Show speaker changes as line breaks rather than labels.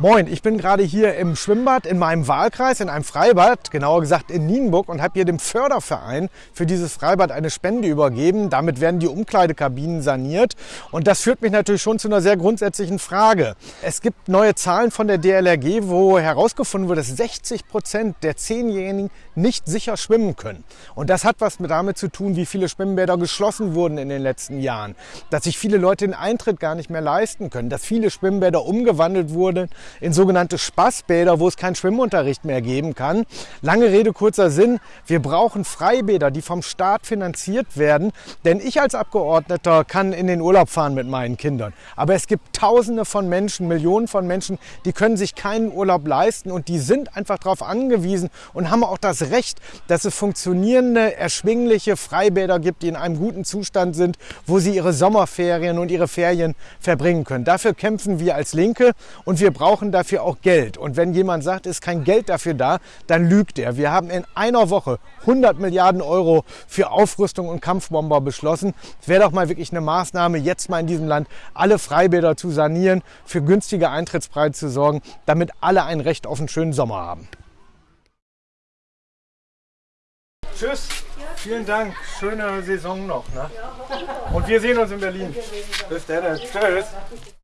Moin, ich bin gerade hier im Schwimmbad in meinem Wahlkreis, in einem Freibad, genauer gesagt in Nienburg und habe hier dem Förderverein für dieses Freibad eine Spende übergeben. Damit werden die Umkleidekabinen saniert und das führt mich natürlich schon zu einer sehr grundsätzlichen Frage. Es gibt neue Zahlen von der DLRG, wo herausgefunden wurde, dass 60 Prozent der Zehnjährigen nicht sicher schwimmen können. Und das hat was damit zu tun, wie viele Schwimmbäder geschlossen wurden in den letzten Jahren, dass sich viele Leute den Eintritt gar nicht mehr leisten können, dass viele Schwimmbäder umgewandelt wurden in sogenannte Spaßbäder, wo es keinen Schwimmunterricht mehr geben kann. Lange Rede, kurzer Sinn. Wir brauchen Freibäder, die vom Staat finanziert werden. Denn ich als Abgeordneter kann in den Urlaub fahren mit meinen Kindern. Aber es gibt Tausende von Menschen, Millionen von Menschen, die können sich keinen Urlaub leisten und die sind einfach darauf angewiesen und haben auch das Recht, dass es funktionierende, erschwingliche Freibäder gibt, die in einem guten Zustand sind, wo sie ihre Sommerferien und ihre Ferien verbringen können. Dafür kämpfen wir als Linke und wir brauchen brauchen dafür auch Geld. Und wenn jemand sagt, ist kein Geld dafür da, dann lügt er. Wir haben in einer Woche 100 Milliarden Euro für Aufrüstung und Kampfbomber beschlossen. Es wäre doch mal wirklich eine Maßnahme, jetzt mal in diesem Land alle Freibäder zu sanieren, für günstige Eintrittspreise zu sorgen, damit alle ein Recht auf einen schönen Sommer haben. Tschüss. Vielen Dank. Schöne Saison noch. Ne? Und wir sehen uns in Berlin. Bis dann. Tschüss.